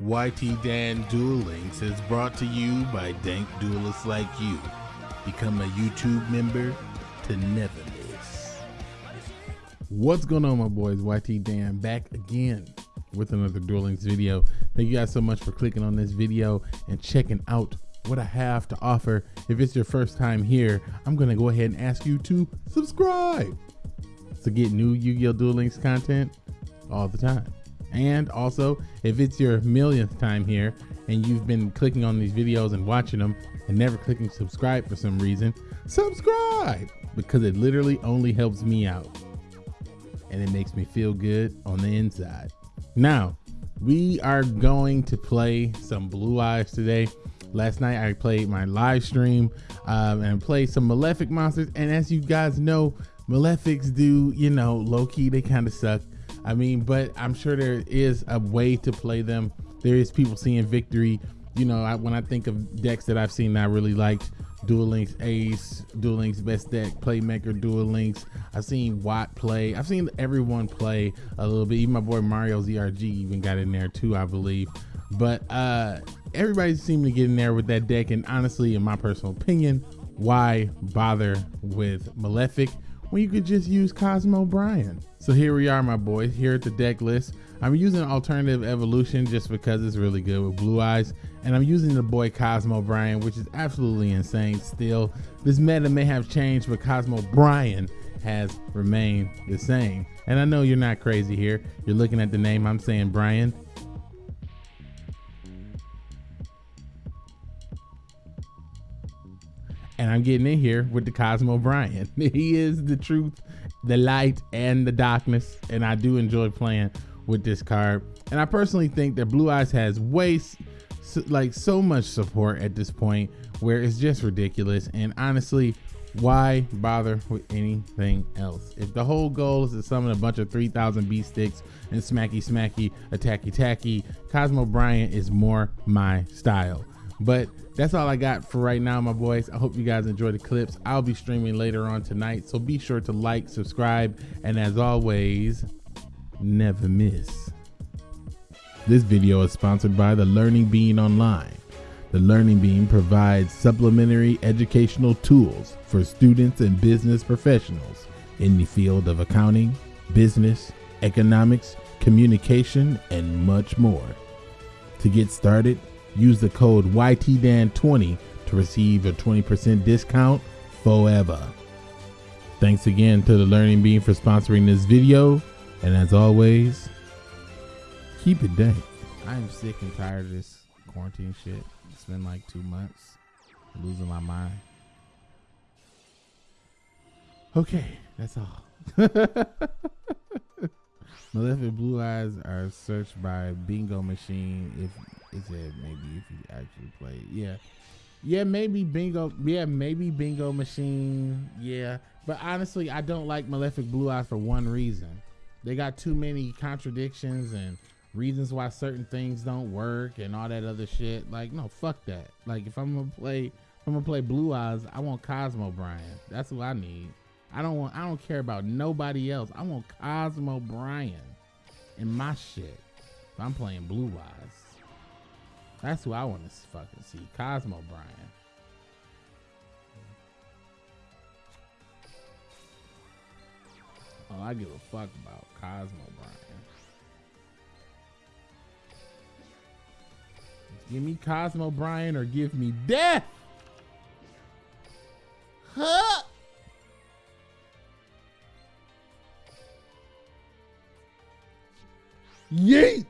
YT Dan Duel Links is brought to you by dank duelists like you. Become a YouTube member to never miss. What's going on, my boys? YT Dan back again with another Duel Links video. Thank you guys so much for clicking on this video and checking out what I have to offer. If it's your first time here, I'm going to go ahead and ask you to subscribe to get new Yu-Gi-Oh! Duel Links content all the time. And also, if it's your millionth time here and you've been clicking on these videos and watching them and never clicking subscribe for some reason, subscribe because it literally only helps me out and it makes me feel good on the inside. Now, we are going to play some Blue Eyes today. Last night I played my live stream um, and played some Malefic monsters. And as you guys know, Malefics do, you know, low key, they kind of suck. I mean, but I'm sure there is a way to play them. There is people seeing victory. You know, I, when I think of decks that I've seen that I really liked, Duel Links Ace, Duel Links Best Deck, Playmaker, Duel Links. I've seen Watt play. I've seen everyone play a little bit. Even my boy Mario ZRG even got in there too, I believe. But uh everybody seemed to get in there with that deck. And honestly, in my personal opinion, why bother with Malefic? When you could just use Cosmo Bryan. So here we are, my boys, here at the deck list. I'm using Alternative Evolution just because it's really good with Blue Eyes. And I'm using the boy Cosmo Bryan, which is absolutely insane still. This meta may have changed, but Cosmo Bryan has remained the same. And I know you're not crazy here. You're looking at the name, I'm saying Brian. And I'm getting in here with the Cosmo Bryan. he is the truth, the light, and the darkness, and I do enjoy playing with this card. And I personally think that Blue Eyes has way like so much support at this point where it's just ridiculous. And honestly, why bother with anything else? If the whole goal is to summon a bunch of 3000 B sticks and smacky smacky, attacky tacky, Cosmo Bryan is more my style. But that's all I got for right now, my boys. I hope you guys enjoy the clips. I'll be streaming later on tonight, so be sure to like, subscribe, and as always, never miss. This video is sponsored by the Learning Bean Online. The Learning Bean provides supplementary educational tools for students and business professionals in the field of accounting, business, economics, communication, and much more. To get started, Use the code YTDAN20 to receive a 20% discount forever. Thanks again to the Learning Bean for sponsoring this video. And as always, keep it dank. I am sick and tired of this quarantine shit. It's been like two months. I'm losing my mind. Okay, that's all. Malefic Blue Eyes are searched by Bingo Machine if it said maybe if you actually play. it. Yeah. Yeah, maybe bingo. Yeah, maybe bingo machine. Yeah, but honestly, I don't like Malefic Blue Eyes for one reason. They got too many contradictions and reasons why certain things don't work and all that other shit. Like, no, fuck that. Like, if I'm gonna play, if I'm gonna play Blue Eyes, I want Cosmo Bryan. That's what I need. I don't want. I don't care about nobody else. I want Cosmo Bryan in my shit. If I'm playing Blue Eyes. That's who I want to fucking see. Cosmo Bryan. All oh, I give a fuck about Cosmo Bryan. Give me Cosmo Bryan or give me death. Huh? Yeet!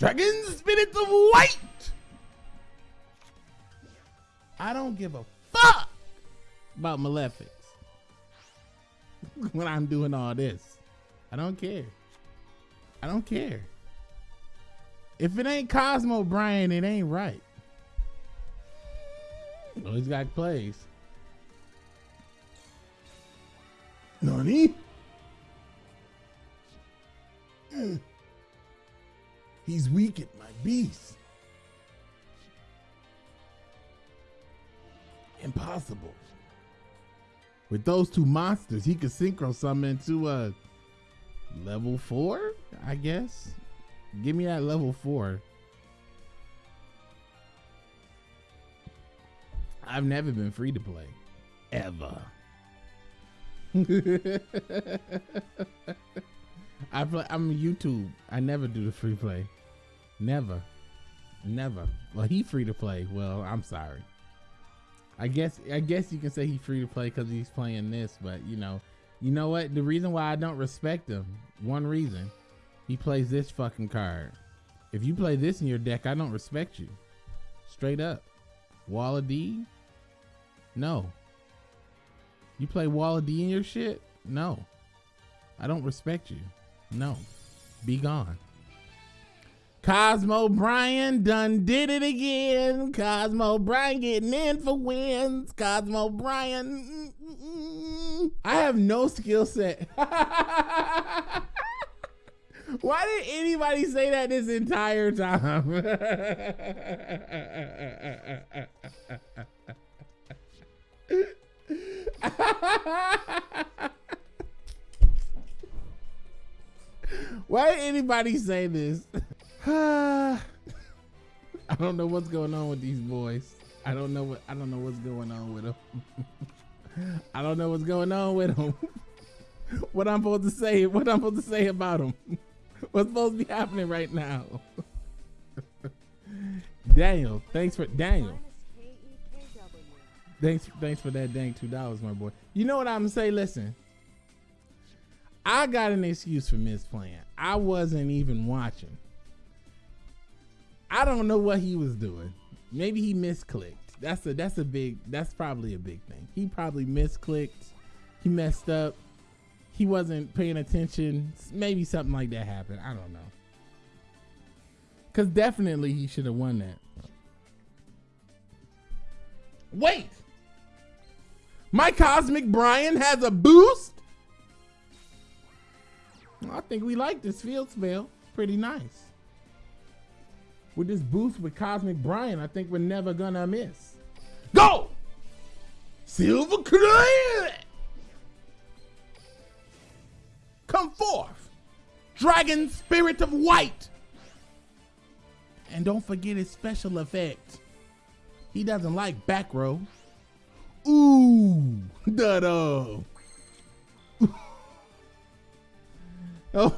Dragon Spirits of White! I don't give a fuck about Malefics when I'm doing all this. I don't care. I don't care. If it ain't Cosmo Brian, it ain't right. Well, he's got plays. Nani? He's weak at my beast. Impossible. With those two monsters, he could synchro summon into a level four, I guess. Give me that level four. I've never been free to play. Ever. I play I'm YouTube. I never do the free play. Never. Never. Well he free to play. Well, I'm sorry. I guess I guess you can say he free to play because he's playing this, but you know, you know what? The reason why I don't respect him, one reason, he plays this fucking card. If you play this in your deck, I don't respect you. Straight up. Wall of D? No. You play Wall of D in your shit? No. I don't respect you. No. Be gone. Cosmo Brian done did it again. Cosmo Brian getting in for wins. Cosmo Brian. I have no skill set. Why did anybody say that this entire time? Why did anybody say this? I don't know what's going on with these boys. I don't know what I don't know what's going on with them. I don't know what's going on with them. what I'm supposed to say? What I'm supposed to say about them? What's supposed to be happening right now? Daniel, thanks for Daniel. Thanks, thanks for that dang two dollars, my boy. You know what I'm gonna say? Listen, I got an excuse for misplaying. I wasn't even watching. I don't know what he was doing. Maybe he misclicked. That's a that's a big that's probably a big thing. He probably misclicked. He messed up. He wasn't paying attention. Maybe something like that happened. I don't know. Cause definitely he should have won that. Wait. My Cosmic Brian has a boost? I think we like this field spell. Pretty nice with this boost with Cosmic Brian, I think we're never gonna miss. Go! Silver Clan! Come forth! Dragon Spirit of White! And don't forget his special effect. He doesn't like back row. Ooh, da da. oh,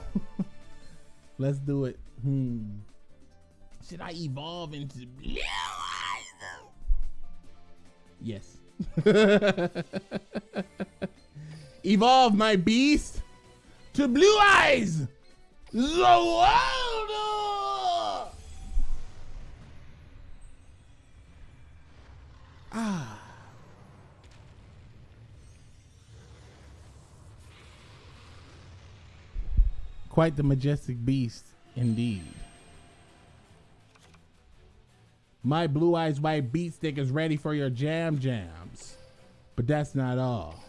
let's do it. Hmm. Should I evolve into blue eyes? Yes. evolve my beast to blue eyes. Zowaldo! Ah. Quite the majestic beast indeed. My Blue Eyes White Beat Stick is ready for your jam jams. But that's not all.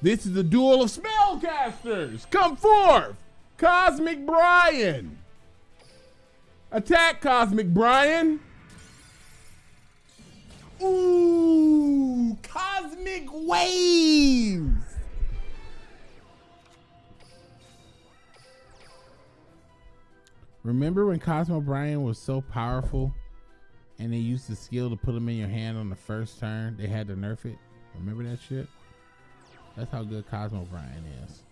This is the duel of spellcasters. Come forth, Cosmic Brian. Attack, Cosmic Brian. Ooh, Cosmic Waves. Remember when Cosmo Brian was so powerful and they used the skill to put him in your hand on the first turn? They had to nerf it. Remember that shit? That's how good Cosmo Brian is.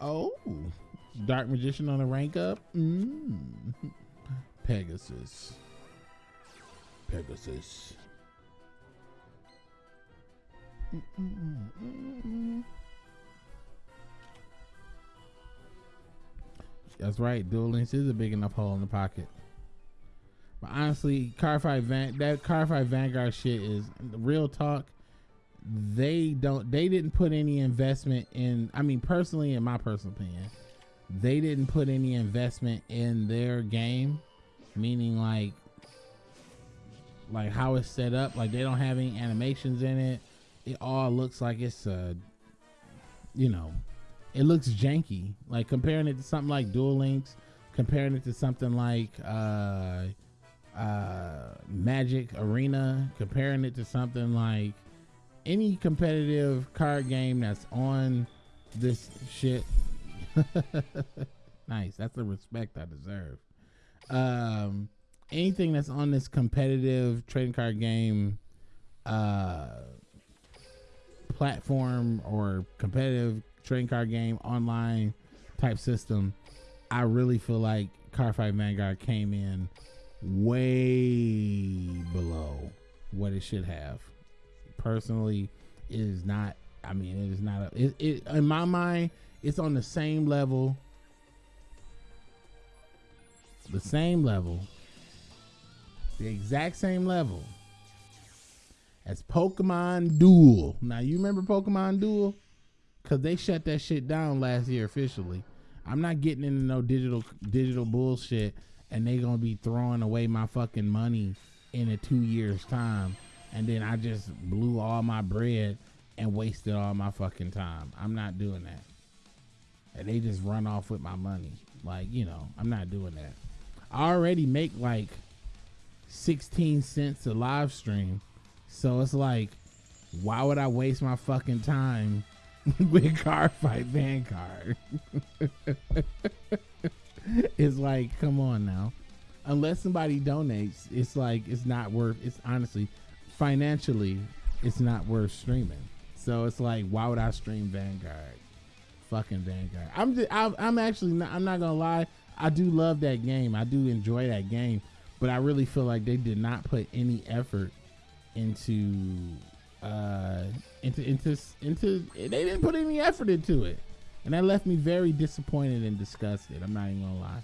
Oh, Dark Magician on a rank up? Mm. Pegasus. Pegasus. Mm -mm That's right. Duel Links is a big enough hole in the pocket. But honestly, Cardfight Van that Cardfight Vanguard shit is real talk. they don't they didn't put any investment in I mean personally in my personal opinion, they didn't put any investment in their game, meaning like like how it's set up, like they don't have any animations in it. It all looks like it's a you know, it looks janky. Like comparing it to something like Duel Links, comparing it to something like uh uh Magic Arena, comparing it to something like any competitive card game that's on this shit. nice. That's the respect I deserve. Um, anything that's on this competitive trading card game uh, platform or competitive trading card game online type system, I really feel like Cardfight Vanguard came in way below what it should have. Personally it is not i mean it is not a, it, it in my mind it's on the same level the same level the exact same level as pokemon duel. Now you remember pokemon duel because they shut that shit down last year officially i'm not getting into no digital digital bullshit and they gonna be throwing away my fucking money in a two years time and then I just blew all my bread and wasted all my fucking time. I'm not doing that. And they just run off with my money. Like, you know, I'm not doing that. I already make like 16 cents a live stream. So it's like, why would I waste my fucking time with Cardfight Vanguard? it's like, come on now. Unless somebody donates, it's like, it's not worth, it's honestly, financially, it's not worth streaming. So it's like, why would I stream Vanguard? Fucking Vanguard. I'm just, I'm, I'm actually not, I'm not gonna lie. I do love that game. I do enjoy that game, but I really feel like they did not put any effort into uh into into into they didn't put any effort into it and that left me very disappointed and disgusted i'm not even gonna lie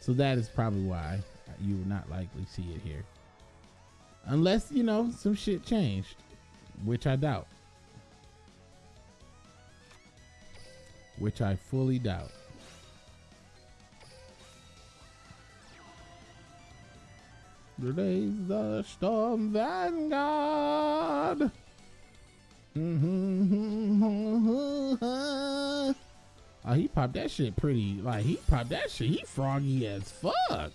so that is probably why you will not likely see it here Unless, you know, some shit changed, which I doubt. Which I fully doubt. Today's the Storm Vanguard. oh, ah, he popped that shit pretty. Like, he popped that shit. He froggy as fuck.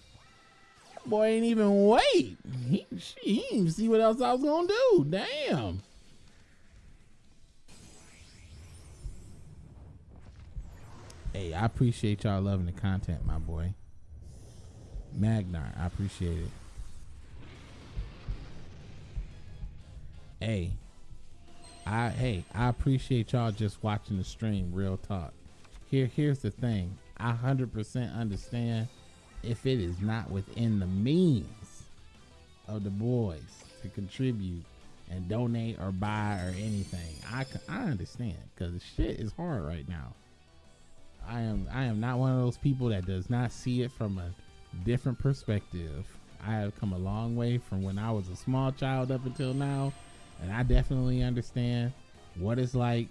Boy ain't even wait. He, he didn't even see what else I was gonna do. Damn. Hey, I appreciate y'all loving the content, my boy. Magnar, I appreciate it. Hey, I hey, I appreciate y'all just watching the stream. Real talk. Here, here's the thing. I hundred percent understand if it is not within the means of the boys to contribute and donate or buy or anything. I, I understand because shit is hard right now. I am I am not one of those people that does not see it from a different perspective. I have come a long way from when I was a small child up until now, and I definitely understand what it's like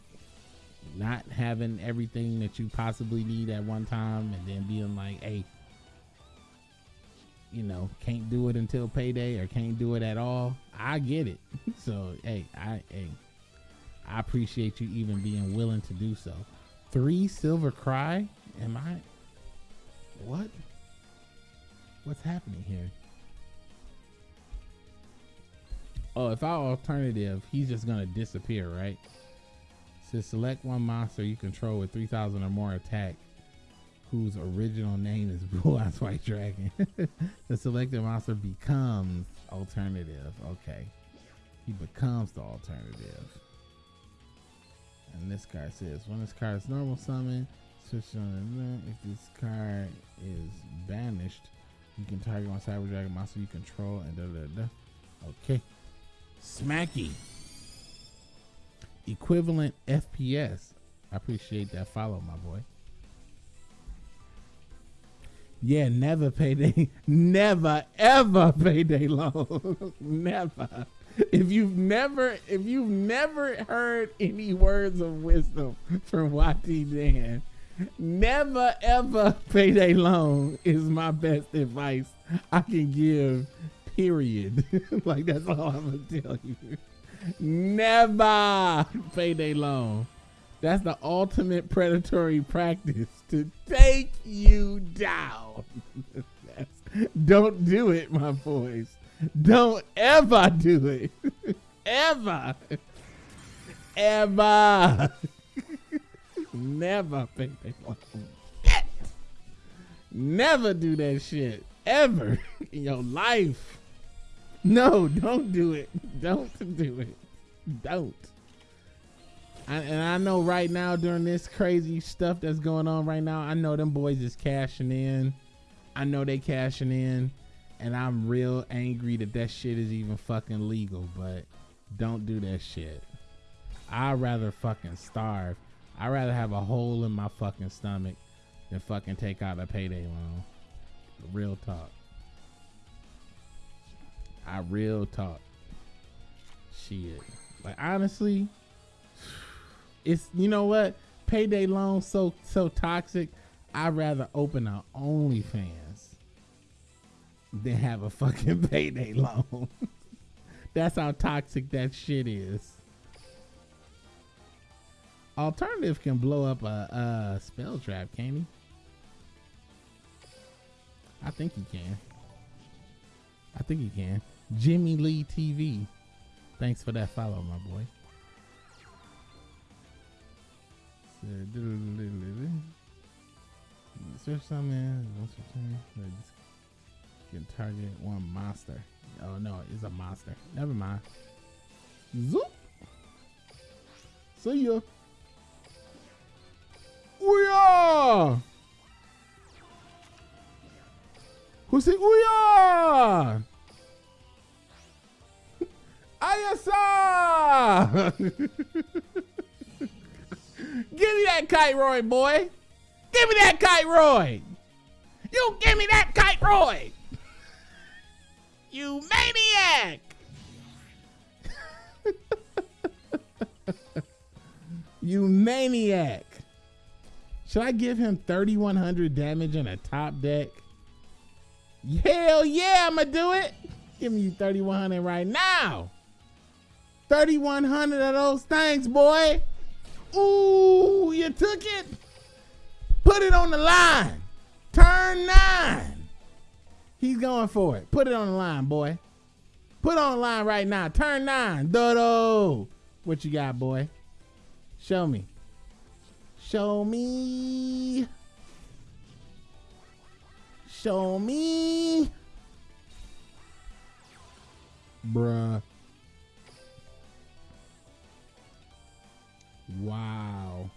not having everything that you possibly need at one time and then being like, hey, you know, can't do it until payday or can't do it at all. I get it. so hey, I hey, I appreciate you even being willing to do so. Three silver cry? Am I what? What's happening here? Oh, if our alternative, he's just gonna disappear, right? So select one monster you control with 3,000 or more attack whose original name is Blue Eyes White Dragon. the selected monster becomes alternative. Okay. He becomes the alternative. And this card says when this card is normal summon, switch on if this card is banished, you can target one Cyber Dragon monster you control and da da da. Okay. Smacky. Equivalent FPS. I appreciate that follow, my boy. Yeah, never payday. Never ever payday loan. never. if you've never if you've never heard any words of wisdom from YT Dan, never ever payday loan is my best advice I can give. Period. like that's all I'm gonna tell you. Never payday loan. That's the ultimate predatory practice to take you down. Don't do it, my boys. Don't ever do it. ever. Ever. Never pay day long. Never do that shit. Ever in your life. No, don't do it. Don't do it. Don't. I, and I know right now during this crazy stuff that's going on right now, I know them boys is cashing in. I know they cashing in, and I'm real angry that that shit is even fucking legal. But don't do that shit. I'd rather fucking starve. I'd rather have a hole in my fucking stomach than fucking take out a payday loan. Real talk. I real talk. Shit. Like honestly, it's you know what? Payday loans so so toxic. I'd rather open a OnlyFans than have a fucking payday loan. That's how toxic that shit is. Alternative can blow up a, a spell trap, can he? I think he can. I think he can. Jimmy Lee TV. Thanks for that follow, my boy. Search something. Can target one monster. Oh no, it's a monster. Never mind. Zoop. See ya. Ouya! Who said Ouya? Ayasa! give me that kite Roy, boy. Give me that kite Roy. You give me that kite Roy. You maniac. you maniac. Should I give him 3,100 damage in a top deck? Hell yeah, I'm to do it. Give me 3,100 right now. 3,100 of those things, boy. Ooh, you took it. Put it on the line. Turn nine. He's going for it. Put it on the line, boy. Put on the line right now. Turn nine. Dodo. What you got, boy? Show me. Show me. Show me. Bruh. Wow.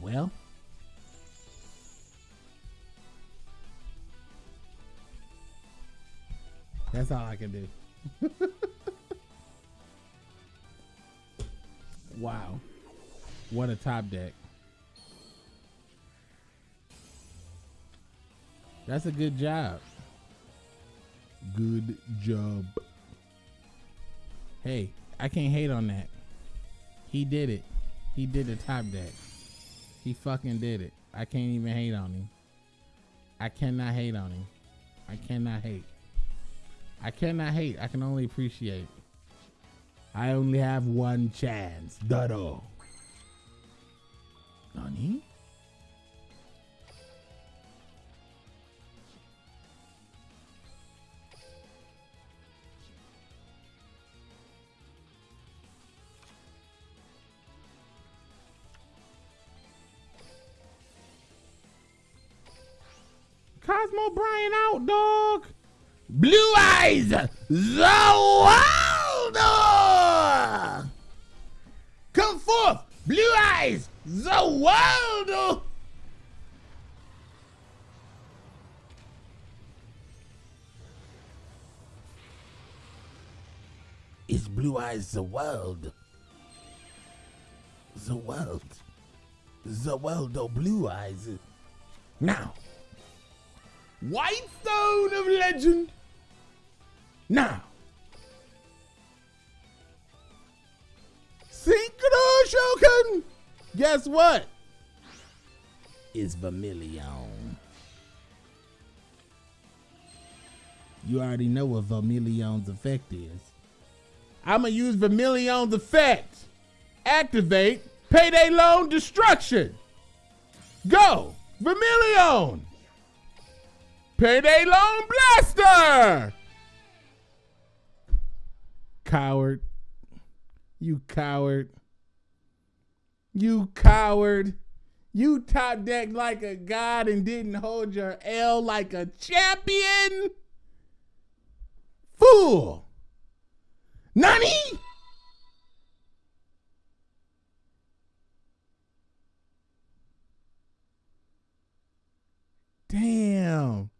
Well. That's all I can do. wow. What a top deck. That's a good job. Good job. Hey, I can't hate on that. He did it. He did the top deck. He fucking did it. I can't even hate on him. I cannot hate on him. I cannot hate. I cannot hate. I can only appreciate. I only have one chance. Dado. Nani? Cosmo Brian out, dog. Blue Eyes Zawaldo! Come forth, Blue Eyes Zawaldo! Is Blue Eyes the world? The world. The world of Blue Eyes. Now. White Stone of Legend. Now. Synchro Shogun. Guess what? Is Vermilion. You already know what Vermilion's effect is. I'm gonna use Vermilion's effect. Activate Payday Loan Destruction. Go! Vermilion! Payday Loan Blaster! Coward. You coward. You coward. You top decked like a god and didn't hold your L like a champion. Fool. Nani? Damn.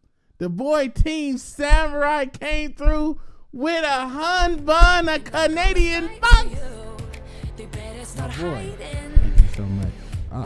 The boy Team Samurai came through with a Hun Bun, a Canadian box. My boy. Thank you so much. Oh,